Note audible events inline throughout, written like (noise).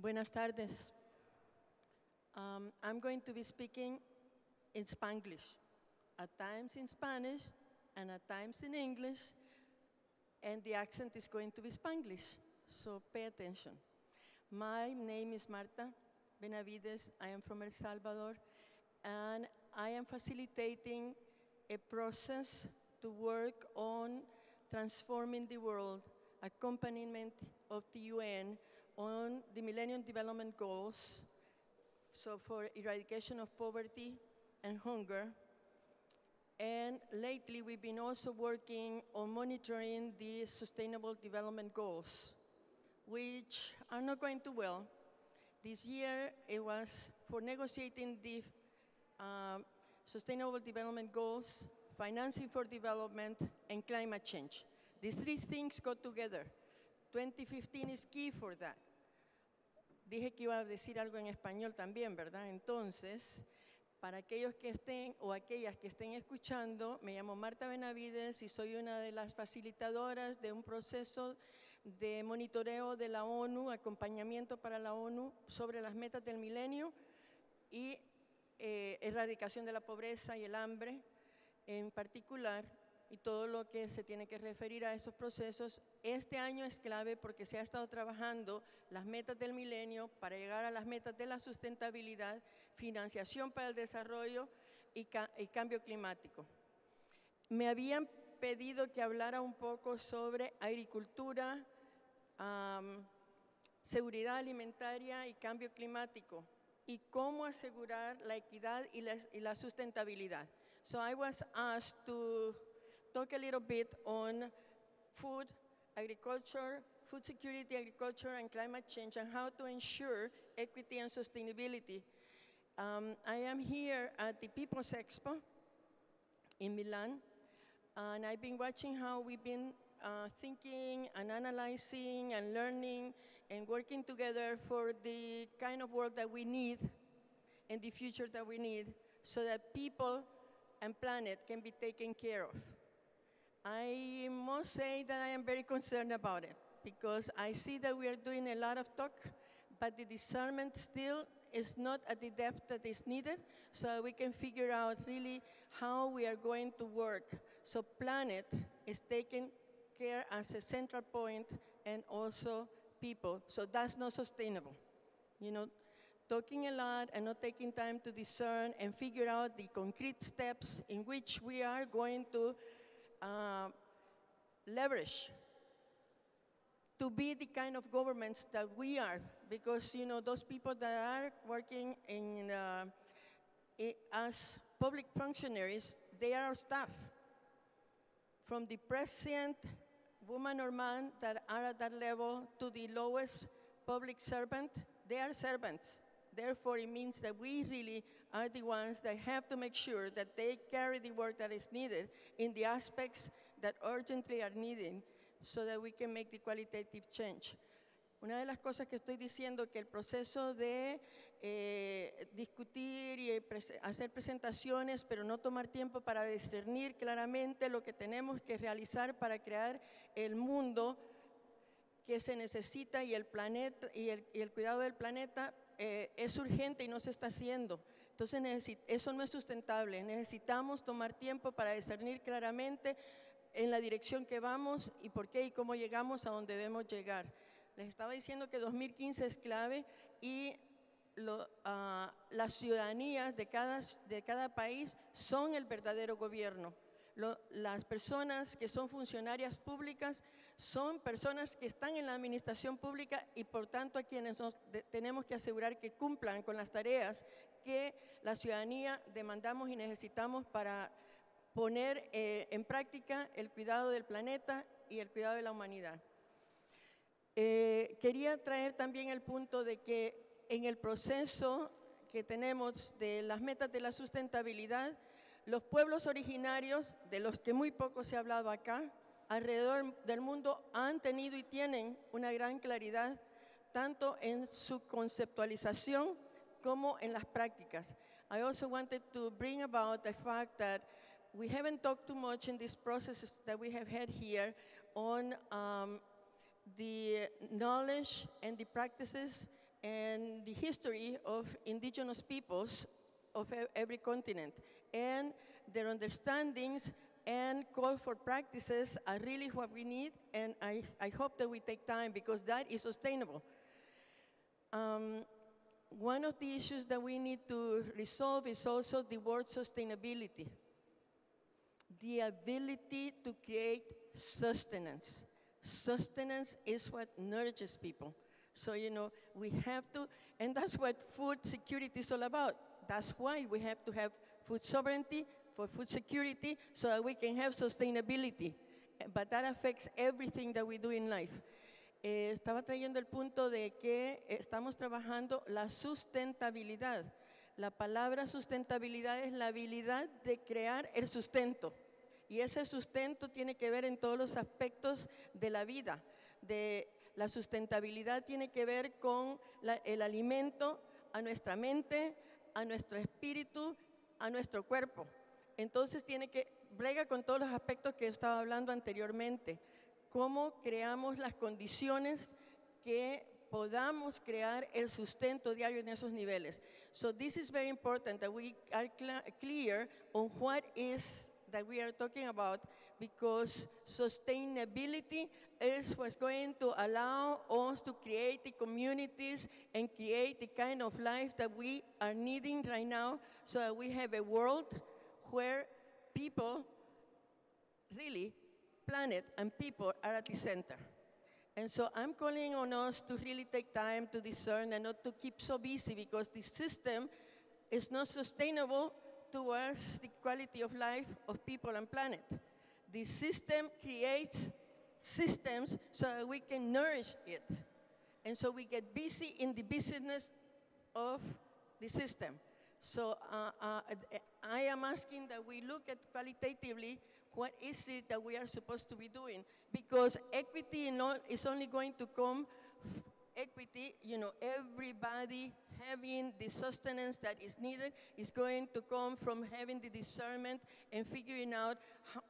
Buenas tardes. Um, I'm going to be speaking in Spanglish, at times in Spanish and at times in English, and the accent is going to be Spanglish, so pay attention. My name is Marta Benavides. I am from El Salvador, and I am facilitating a process to work on transforming the world, accompaniment of the UN on the Millennium Development Goals, so for eradication of poverty and hunger. And lately, we've been also working on monitoring the Sustainable Development Goals, which are not going too well. This year, it was for negotiating the uh, Sustainable Development Goals, financing for development, and climate change. These three things go together. 2015 is key for that. Dije que iba a decir algo en español también, ¿verdad? Entonces, para aquellos que estén o aquellas que estén escuchando, me llamo Marta Benavides y soy una de las facilitadoras de un proceso de monitoreo de la ONU, acompañamiento para la ONU sobre las metas del milenio y eh, erradicación de la pobreza y el hambre en particular y todo lo que se tiene que referir a esos procesos. Este año es clave porque se ha estado trabajando las metas del milenio para llegar a las metas de la sustentabilidad, financiación para el desarrollo y, cambio climático. Me habían pedido que hablara un poco sobre agricultura, seguridad alimentaria y cambio climático y cómo asegurar la equidad y la, y la sustentabilidad. So I was asked to talk a little bit on food, agriculture, food security, agriculture, and climate change, and how to ensure equity and sustainability. Um, I am here at the People's Expo in Milan, and I've been watching how we've been uh, thinking and analyzing and learning and working together for the kind of world that we need and the future that we need so that people and planet can be taken care of. I must say that I am very concerned about it because I see that we are doing a lot of talk, but the discernment still is not at the depth that is needed, so we can figure out really how we are going to work. So planet is taken care as a central point and also people. So that's not sustainable. You know, talking a lot and not taking time to discern and figure out the concrete steps in which we are going to uh, leverage to be the kind of governments that we are, because you know those people that are working in uh, as public functionaries, they are staff. From the president, woman or man that are at that level to the lowest public servant, they are servants. Therefore, it means that we really are the ones that have to make sure that they carry the work that is needed in the aspects that urgently are needed so that we can make the qualitative change. Una de las cosas que estoy diciendo que el proceso de eh, discutir y hacer presentaciones, pero no tomar tiempo para discernir claramente lo que tenemos que realizar para crear el mundo que se necesita y el, planeta, y el, y el cuidado del planeta eh, es urgente y no se está haciendo. Entonces eso no es sustentable. Necesitamos tomar tiempo para discernir claramente en la dirección que vamos y por qué y cómo llegamos a donde debemos llegar. Les estaba diciendo que 2015 es clave y ah, las ciudadanías de cada, de cada país son el verdadero gobierno las personas que son funcionarias públicas son personas que están en la administración pública y por tanto a quienes tenemos que asegurar que cumplan con las tareas que la ciudadanía demandamos y necesitamos para poner eh, en práctica el cuidado del planeta y el cuidado de la humanidad. Eh, quería traer también el punto de que en el proceso que tenemos de las metas de la sustentabilidad, los pueblos originarios, de los que muy poco se ha hablado acá, alrededor del mundo han tenido y tienen una gran claridad, tanto en su conceptualización como en las prácticas. I also wanted to bring about the fact that we haven't talked too much in these processes that we have had here on um, the knowledge and the practices and the history of indigenous peoples of every continent. And their understandings and call for practices are really what we need, and I, I hope that we take time because that is sustainable. Um, one of the issues that we need to resolve is also the word sustainability. The ability to create sustenance. Sustenance is what nourishes people. So, you know, we have to, and that's what food security is all about. That's why we have to have food sovereignty for food security so that we can have sustainability. But that affects everything that we do in life. Eh, estaba trayendo el punto de que estamos trabajando la sustentabilidad. La palabra sustentabilidad es la habilidad de crear el sustento. Y ese sustento tiene que ver en todos los aspectos de la vida. De, la sustentabilidad tiene que ver con la- el alimento a nuestra mente, a nuestro espíritu, a nuestro cuerpo. Entonces tiene que, brega con todos los aspectos que estaba hablando anteriormente. Cómo creamos las condiciones que podamos crear el sustento diario en esos niveles. So this is very important that we are clear on what is that we are talking about because sustainability is what's going to allow us to create the communities and create the kind of life that we are needing right now so that we have a world where people really planet and people are at the center. And so I'm calling on us to really take time to discern and not to keep so busy because the system is not sustainable towards the quality of life of people and planet. The system creates systems so that we can nourish it. And so we get busy in the business of the system. So uh, uh, I am asking that we look at qualitatively what is it that we are supposed to be doing. Because equity is only going to come equity you know everybody having the sustenance that is needed is going to come from having the discernment and figuring out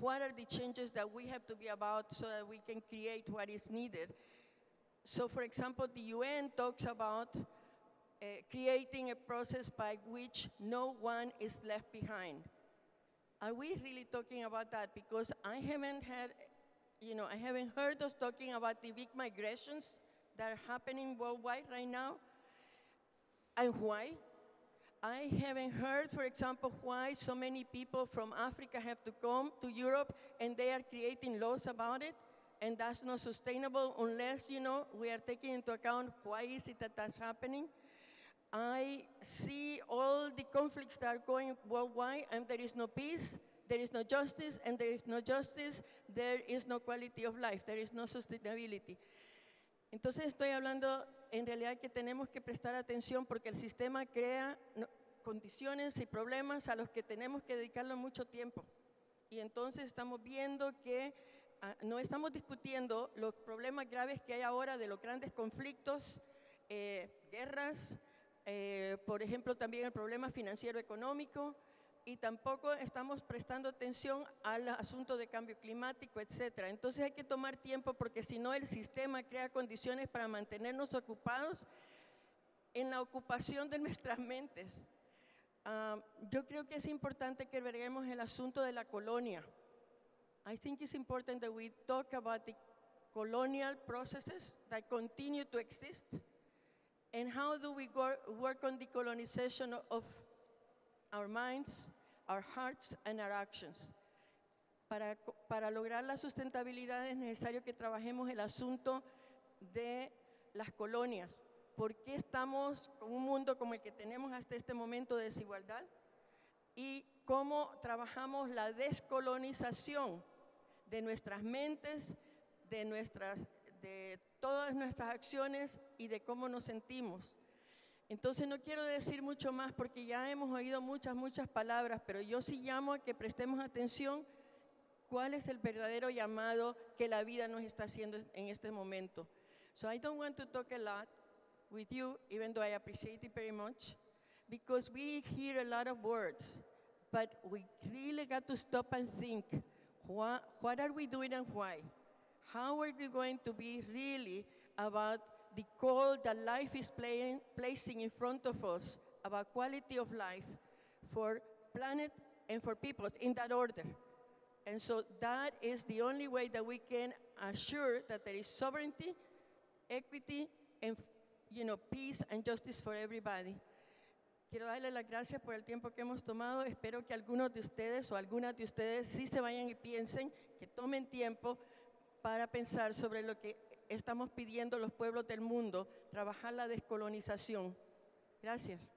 what are the changes that we have to be about so that we can create what is needed. So for example the un talks about uh, creating a process by which no one is left behind. Are we really talking about that? Because I haven't had, you know, I haven't heard us talking about the big migrations that are happening worldwide right now. And why? I haven't heard, for example, why so many people from Africa have to come to Europe and they are creating laws about it. And that's not sustainable unless, you know, we are taking into account why is it that that's happening. I see all the conflicts that are going worldwide, and there is no peace, there is no justice, and there is no justice, there is no quality of life, there is no sustainability. Entonces estoy hablando en realidad que tenemos que prestar atención porque el sistema crea condiciones y problemas a los que tenemos que dedicarle mucho tiempo. Y entonces estamos viendo que ah, no estamos discutiendo los problemas graves que hay ahora de los grandes conflictos, eh, guerras, eh, por ejemplo también el problema financiero económico, y tampoco estamos prestando atención al asunto de cambio climático, etcétera. Entonces hay que tomar tiempo porque si no el sistema crea condiciones para mantenernos ocupados en la ocupación de (laughs) nuestras mentes. Ah, yo creo que es importante que veremos el asunto de la colonia. I think it's important that we talk about the colonial processes that continue to exist and how do we wor- work on the colonization of- our minds, our hearts, and our actions. Para, para lograr la sustentabilidad es necesario que trabajemos el asunto de las colonias. ¿Por qué estamos con un mundo como el que tenemos hasta este momento de desigualdad? Y cómo trabajamos la descolonización de nuestras mentes, de, nuestras, de todas nuestras acciones y de cómo nos sentimos. Entonces no quiero decir mucho más porque ya hemos oído muchas, muchas palabras, pero yo sí llamo a que prestemos atención cuál es el verdadero llamado que la vida nos está haciendo en este momento. So I don't want to talk a lot with you, even though I appreciate it very much, because we hear a lot of words, but we really got to stop and think, what, what are we doing and why? How are we going to be really about the call that life is playing, placing in front of us about quality of life for planet and for peoples in that order. And so that is the only way that we can assure that there is sovereignty, equity, and you know, peace and justice for everybody. Quiero darle las gracias por el tiempo que hemos tomado. Espero que algunos de ustedes o algunas de ustedes sí se vayan y piensen, que tomen tiempo para pensar sobre lo que estamos pidiendo los pueblos del mundo, trabajar la descolonización. Gracias.